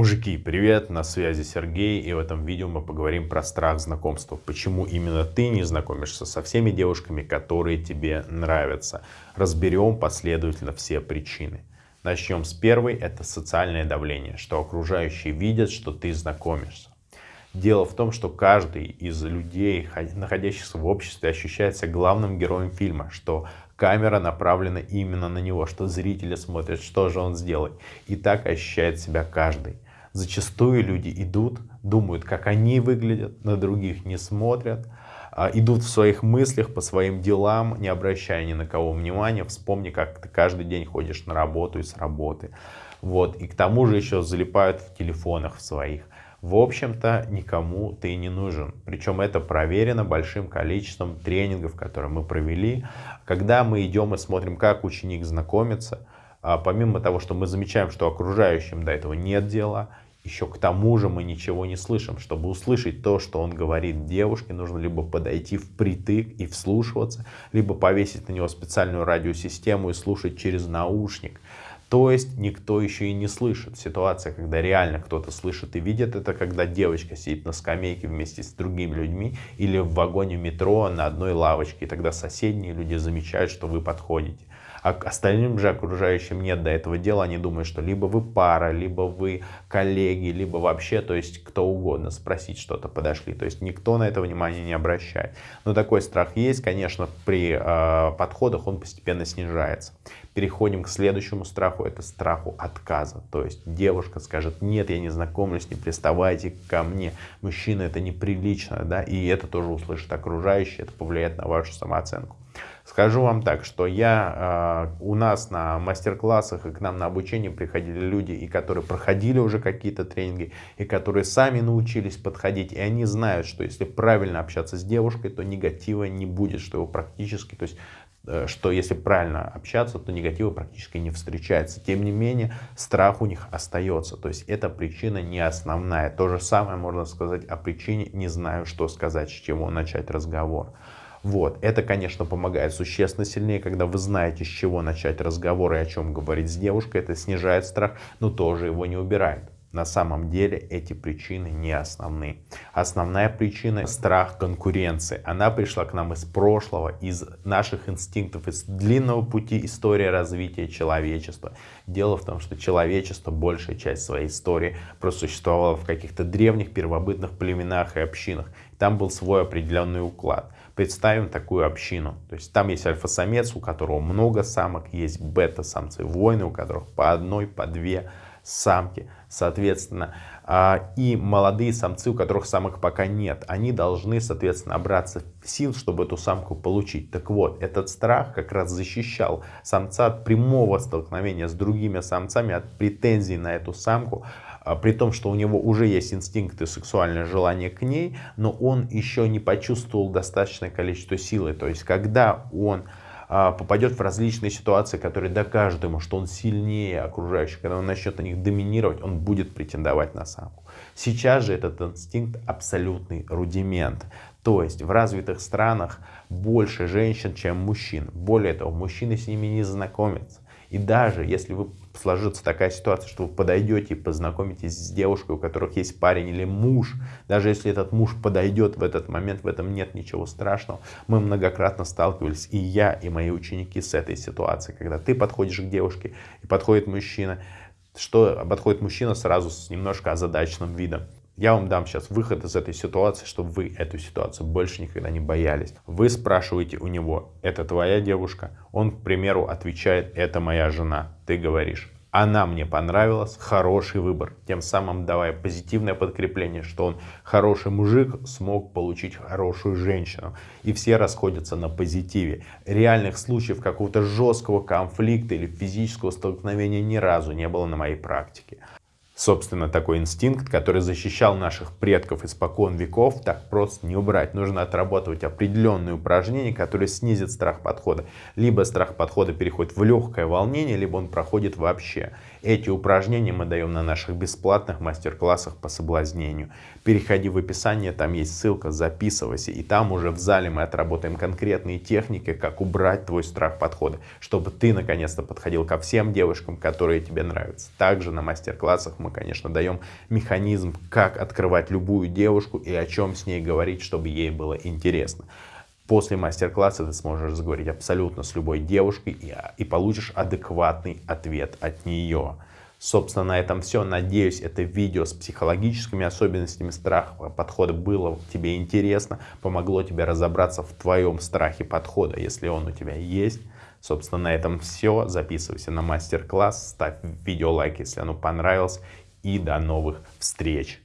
Мужики, привет, на связи Сергей, и в этом видео мы поговорим про страх знакомства. Почему именно ты не знакомишься со всеми девушками, которые тебе нравятся. Разберем последовательно все причины. Начнем с первой, это социальное давление, что окружающие видят, что ты знакомишься. Дело в том, что каждый из людей, находящихся в обществе, ощущается главным героем фильма, что камера направлена именно на него, что зрители смотрят, что же он сделает. И так ощущает себя каждый. Зачастую люди идут, думают, как они выглядят, на других не смотрят, а, идут в своих мыслях по своим делам, не обращая ни на кого внимания. Вспомни, как ты каждый день ходишь на работу и с работы. Вот. И к тому же еще залипают в телефонах в своих в общем-то никому ты не нужен. Причем это проверено большим количеством тренингов, которые мы провели. Когда мы идем и смотрим, как ученик знакомится, помимо того, что мы замечаем, что окружающим до этого нет дела, еще к тому же мы ничего не слышим. Чтобы услышать то, что он говорит девушке, нужно либо подойти впритык и вслушиваться, либо повесить на него специальную радиосистему и слушать через наушник. То есть никто еще и не слышит. Ситуация, когда реально кто-то слышит и видит, это когда девочка сидит на скамейке вместе с другими людьми или в вагоне метро на одной лавочке. И тогда соседние люди замечают, что вы подходите. А остальным же окружающим нет до этого дела. Они думают, что либо вы пара, либо вы коллеги, либо вообще, то есть кто угодно, спросить что-то подошли. То есть никто на это внимание не обращает. Но такой страх есть, конечно, при э, подходах он постепенно снижается. Переходим к следующему страху, это страху отказа. То есть девушка скажет, нет, я не знакомлюсь, не приставайте ко мне. Мужчина это неприлично, да, и это тоже услышит окружающие, это повлияет на вашу самооценку. Скажу вам так, что я, э, у нас на мастер-классах и к нам на обучение приходили люди, и которые проходили уже какие-то тренинги, и которые сами научились подходить, и они знают, что если правильно общаться с девушкой, то негатива не будет, что его практически, то есть э, что если правильно общаться, то негатива практически не встречается. Тем не менее, страх у них остается. То есть эта причина не основная. То же самое можно сказать о причине «не знаю, что сказать, с чего начать разговор». Вот. Это, конечно, помогает существенно сильнее, когда вы знаете, с чего начать разговор и о чем говорить с девушкой. Это снижает страх, но тоже его не убирает. На самом деле эти причины не основные. Основная причина – страх конкуренции. Она пришла к нам из прошлого, из наших инстинктов, из длинного пути истории развития человечества. Дело в том, что человечество, большая часть своей истории, просуществовало в каких-то древних первобытных племенах и общинах. Там был свой определенный уклад. Представим такую общину. То есть там есть альфа-самец, у которого много самок, есть бета-самцы, воины, у которых по одной, по две самки, соответственно, а, и молодые самцы, у которых самок пока нет, они должны, соответственно, набраться сил, чтобы эту самку получить. Так вот, этот страх как раз защищал самца от прямого столкновения с другими самцами, от претензий на эту самку, при том, что у него уже есть инстинкты, сексуальное желание к ней, но он еще не почувствовал достаточное количество силы. То есть, когда он а, попадет в различные ситуации, которые докажут ему, что он сильнее окружающих, когда он начнет на них доминировать, он будет претендовать на самку. Сейчас же этот инстинкт абсолютный рудимент. То есть в развитых странах больше женщин, чем мужчин. Более того, мужчины с ними не знакомятся. И даже если вы сложится такая ситуация, что вы подойдете и познакомитесь с девушкой, у которых есть парень или муж, даже если этот муж подойдет в этот момент, в этом нет ничего страшного. Мы многократно сталкивались, и я, и мои ученики с этой ситуацией, когда ты подходишь к девушке, и подходит мужчина, что подходит мужчина сразу с немножко озадаченным видом. Я вам дам сейчас выход из этой ситуации, чтобы вы эту ситуацию больше никогда не боялись. Вы спрашиваете у него, это твоя девушка? Он, к примеру, отвечает, это моя жена. Ты говоришь, она мне понравилась, хороший выбор. Тем самым давая позитивное подкрепление, что он хороший мужик, смог получить хорошую женщину. И все расходятся на позитиве. Реальных случаев какого-то жесткого конфликта или физического столкновения ни разу не было на моей практике. Собственно, такой инстинкт, который защищал наших предков испокон веков, так просто не убрать. Нужно отрабатывать определенные упражнения, которые снизят страх подхода. Либо страх подхода переходит в легкое волнение, либо он проходит вообще. Эти упражнения мы даем на наших бесплатных мастер-классах по соблазнению. Переходи в описание, там есть ссылка, записывайся. И там уже в зале мы отработаем конкретные техники, как убрать твой страх подхода, чтобы ты наконец-то подходил ко всем девушкам, которые тебе нравятся. Также на мастер-классах мы конечно, даем механизм, как открывать любую девушку и о чем с ней говорить, чтобы ей было интересно. После мастер-класса ты сможешь заговорить абсолютно с любой девушкой и, и получишь адекватный ответ от нее. Собственно, на этом все. Надеюсь, это видео с психологическими особенностями страха подхода было тебе интересно, помогло тебе разобраться в твоем страхе подхода, если он у тебя есть. Собственно, на этом все. Записывайся на мастер-класс, ставь видео лайк, если оно понравилось. И до новых встреч!